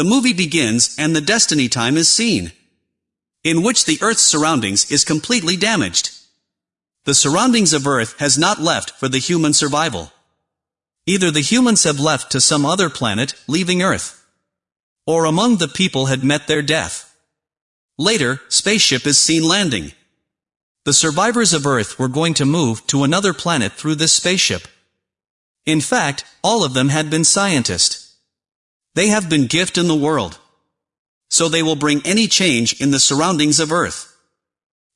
the movie begins and the destiny time is seen. In which the Earth's surroundings is completely damaged. The surroundings of Earth has not left for the human survival. Either the humans have left to some other planet, leaving Earth. Or among the people had met their death. Later, spaceship is seen landing. The survivors of Earth were going to move to another planet through this spaceship. In fact, all of them had been scientists. They have been gift in the world. So they will bring any change in the surroundings of Earth.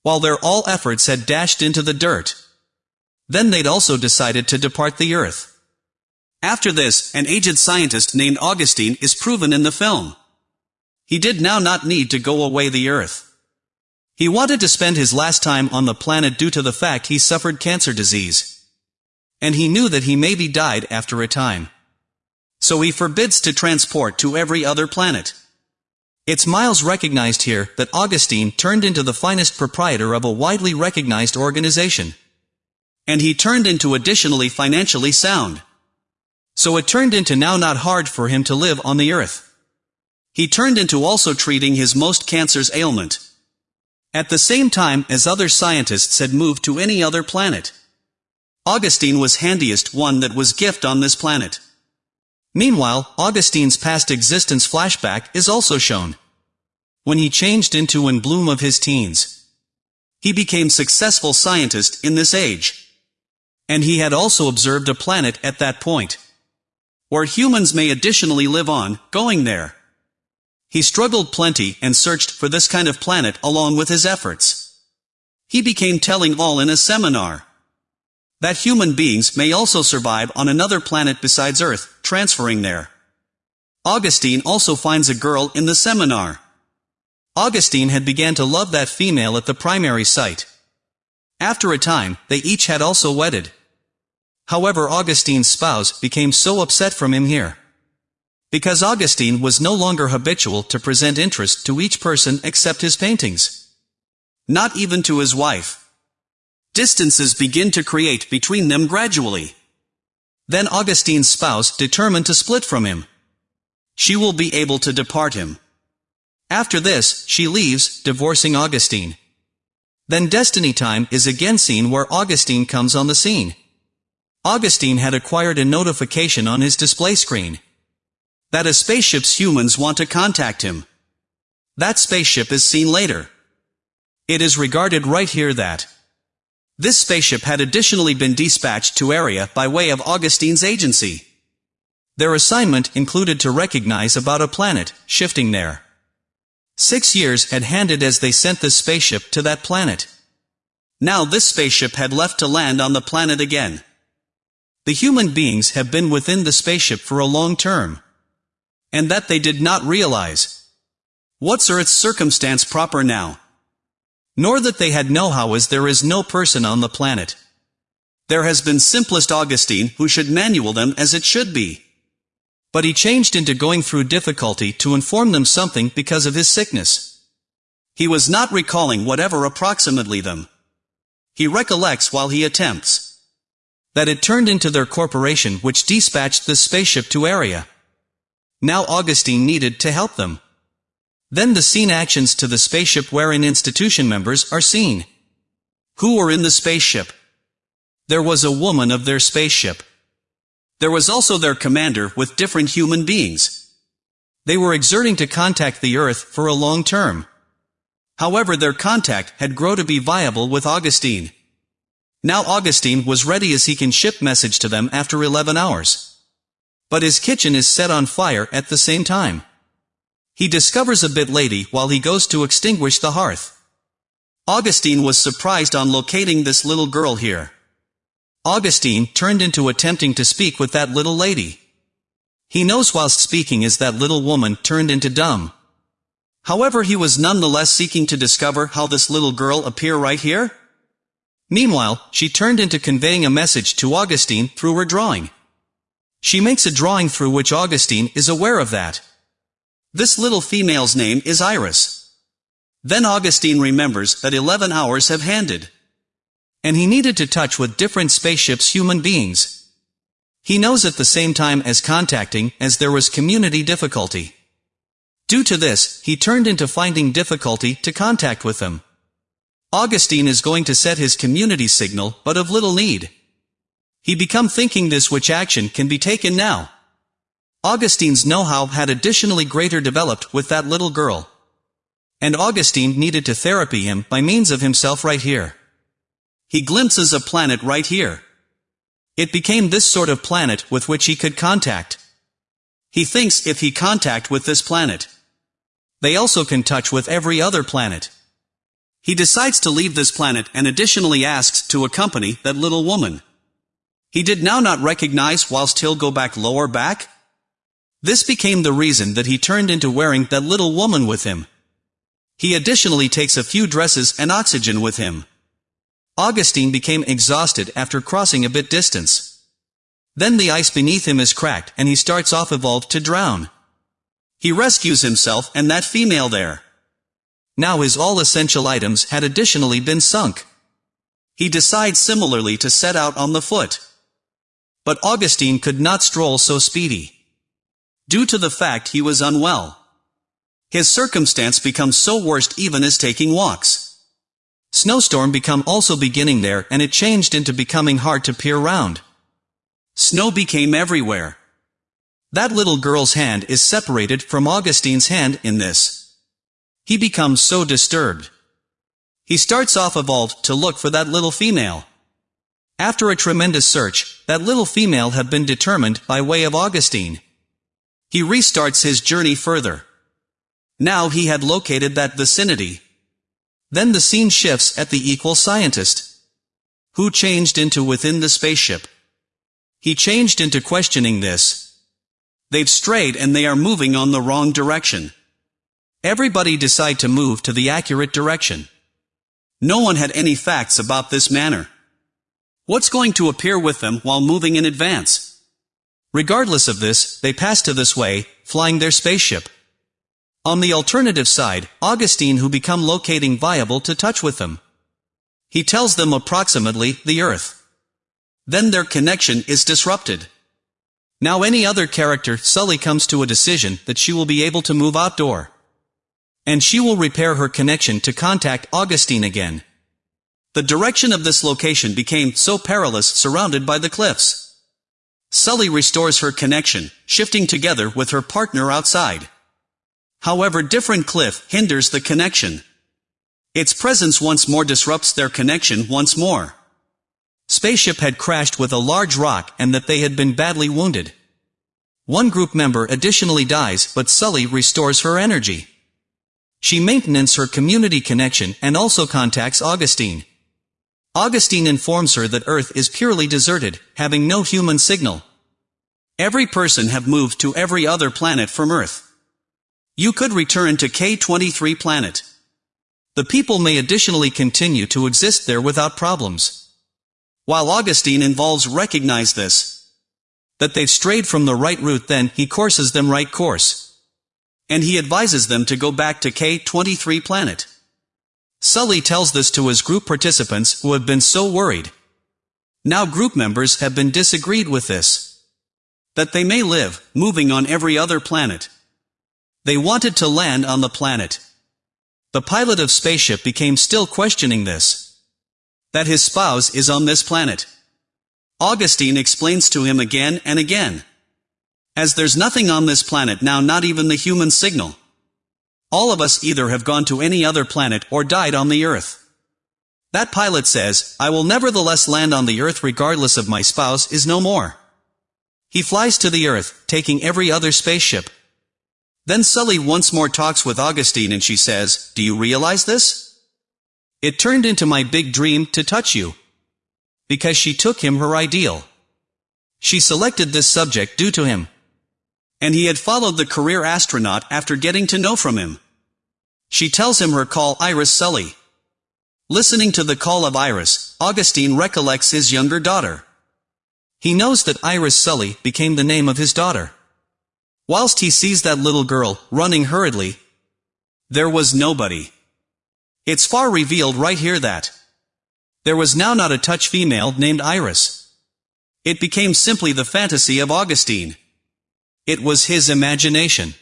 While their all efforts had dashed into the dirt. Then they'd also decided to depart the Earth. After this, an aged scientist named Augustine is proven in the film. He did now not need to go away the Earth. He wanted to spend his last time on the planet due to the fact he suffered cancer disease. And he knew that he maybe died after a time. So he forbids to transport to every other planet. It's Miles recognized here that Augustine turned into the finest proprietor of a widely recognized organization. And he turned into additionally financially sound. So it turned into now not hard for him to live on the earth. He turned into also treating his most cancer's ailment. At the same time as other scientists had moved to any other planet. Augustine was handiest one that was gift on this planet. Meanwhile, Augustine's past existence flashback is also shown. When he changed into in bloom of his teens. He became successful scientist in this age. And he had also observed a planet at that point. Where humans may additionally live on, going there. He struggled plenty and searched for this kind of planet along with his efforts. He became telling all in a seminar. That human beings may also survive on another planet besides Earth, transferring there. Augustine also finds a girl in the seminar. Augustine had began to love that female at the primary site. After a time, they each had also wedded. However Augustine's spouse became so upset from him here. Because Augustine was no longer habitual to present interest to each person except his paintings. Not even to his wife. Distances begin to create between them gradually. Then Augustine's spouse determined to split from him. She will be able to depart him. After this, she leaves, divorcing Augustine. Then Destiny Time is again seen where Augustine comes on the scene. Augustine had acquired a notification on his display screen that a spaceship's humans want to contact him. That spaceship is seen later. It is regarded right here that this spaceship had additionally been dispatched to area by way of Augustine's agency. Their assignment included to recognize about a planet, shifting there. Six years had handed as they sent this spaceship to that planet. Now this spaceship had left to land on the planet again. The human beings have been within the spaceship for a long term and that they did not realize. What's Earth's circumstance proper now? Nor that they had know-how as there is no person on the planet. There has been simplest Augustine who should manual them as it should be. But he changed into going through difficulty to inform them something because of his sickness. He was not recalling whatever approximately them. He recollects while he attempts. That it turned into their corporation which dispatched the spaceship to area. Now Augustine needed to help them. Then the scene actions to the spaceship wherein institution members are seen. Who were in the spaceship? There was a woman of their spaceship. There was also their commander with different human beings. They were exerting to contact the Earth for a long term. However their contact had grown to be viable with Augustine. Now Augustine was ready as he can ship message to them after 11 hours. But his kitchen is set on fire at the same time. He discovers a bit lady while he goes to extinguish the hearth. Augustine was surprised on locating this little girl here. Augustine turned into attempting to speak with that little lady. He knows whilst speaking is that little woman turned into dumb. However he was nonetheless seeking to discover how this little girl appear right here? Meanwhile, she turned into conveying a message to Augustine through her drawing. She makes a drawing through which Augustine is aware of that. This little female's name is Iris. Then Augustine remembers that 11 hours have handed. And he needed to touch with different spaceships human beings. He knows at the same time as contacting as there was community difficulty. Due to this, he turned into finding difficulty to contact with them. Augustine is going to set his community signal, but of little need. He become thinking this which action can be taken now. Augustine's know-how had additionally greater developed with that little girl. And Augustine needed to therapy him by means of himself right here. He glimpses a planet right here. It became this sort of planet with which he could contact. He thinks if he contact with this planet, they also can touch with every other planet. He decides to leave this planet and additionally asks to accompany that little woman. He did now not recognize whilst he'll go back lower back? This became the reason that he turned into wearing that little woman with him. He additionally takes a few dresses and oxygen with him. Augustine became exhausted after crossing a bit distance. Then the ice beneath him is cracked and he starts off evolved to drown. He rescues himself and that female there. Now his all essential items had additionally been sunk. He decides similarly to set out on the foot. But Augustine could not stroll so speedy. Due to the fact he was unwell. His circumstance becomes so worst even as taking walks. Snowstorm become also beginning there and it changed into becoming hard to peer round. Snow became everywhere. That little girl's hand is separated from Augustine's hand in this. He becomes so disturbed. He starts off evolved to look for that little female. After a tremendous search, that little female had been determined by way of Augustine. He restarts his journey further. Now he had located that vicinity. Then the scene shifts at the equal scientist. Who changed into within the spaceship. He changed into questioning this. They've strayed and they are moving on the wrong direction. Everybody decide to move to the accurate direction. No one had any facts about this manner. What's going to appear with them while moving in advance? Regardless of this, they pass to this way, flying their spaceship. On the alternative side, Augustine who become locating viable to touch with them. He tells them approximately the Earth. Then their connection is disrupted. Now any other character, Sully comes to a decision that she will be able to move outdoor. And she will repair her connection to contact Augustine again. The direction of this location became so perilous surrounded by the cliffs. Sully restores her connection, shifting together with her partner outside. However different cliff hinders the connection. Its presence once more disrupts their connection once more. Spaceship had crashed with a large rock and that they had been badly wounded. One group member additionally dies but Sully restores her energy. She maintains her community connection and also contacts Augustine. Augustine informs her that Earth is purely deserted, having no human signal. Every person have moved to every other planet from Earth. You could return to K-23 planet. The people may additionally continue to exist there without problems. While Augustine involves recognize this. That they've strayed from the right route then he courses them right course. And he advises them to go back to K-23 planet. Sully tells this to his group participants who have been so worried. Now group members have been disagreed with this. That they may live, moving on every other planet. They wanted to land on the planet. The pilot of spaceship became still questioning this. That his spouse is on this planet. Augustine explains to him again and again. As there's nothing on this planet now not even the human signal. All of us either have gone to any other planet or died on the Earth. That pilot says, I will nevertheless land on the Earth regardless of my spouse is no more. He flies to the Earth, taking every other spaceship. Then Sully once more talks with Augustine and she says, Do you realize this? It turned into my big dream to touch you. Because she took him her ideal. She selected this subject due to him. And he had followed the career astronaut after getting to know from him. She tells him her call Iris Sully. Listening to the call of Iris, Augustine recollects his younger daughter. He knows that Iris Sully became the name of his daughter. Whilst he sees that little girl, running hurriedly, there was nobody. It's far revealed right here that there was now not a touch female named Iris. It became simply the fantasy of Augustine. It was his imagination.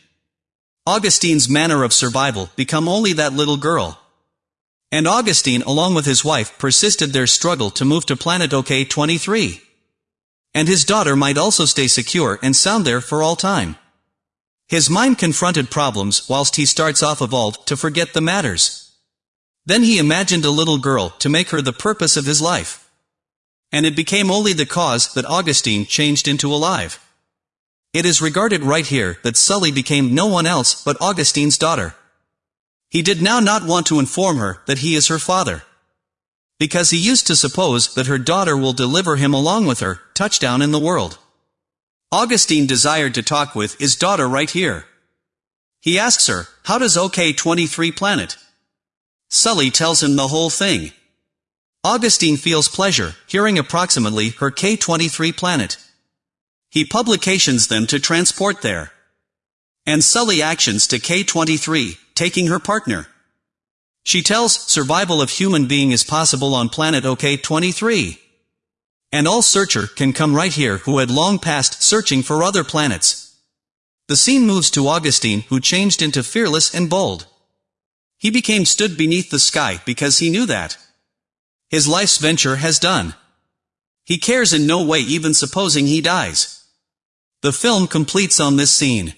Augustine's manner of survival become only that little girl. And Augustine along with his wife persisted their struggle to move to planet OK-23. And his daughter might also stay secure and sound there for all time. His mind confronted problems whilst he starts off evolved to forget the matters. Then he imagined a little girl to make her the purpose of his life. And it became only the cause that Augustine changed into alive. It is regarded right here that Sully became no one else but Augustine's daughter. He did now not want to inform her that he is her father. Because he used to suppose that her daughter will deliver him along with her, touchdown in the world. Augustine desired to talk with his daughter right here. He asks her, how does OK-23 planet? Sully tells him the whole thing. Augustine feels pleasure, hearing approximately her K-23 planet. He publications them to transport there. And Sully actions to K-23, taking her partner. She tells survival of human being is possible on planet OK-23. And all searcher can come right here who had long passed searching for other planets. The scene moves to Augustine who changed into fearless and bold. He became stood beneath the sky because he knew that. His life's venture has done. He cares in no way even supposing he dies. The film completes on this scene.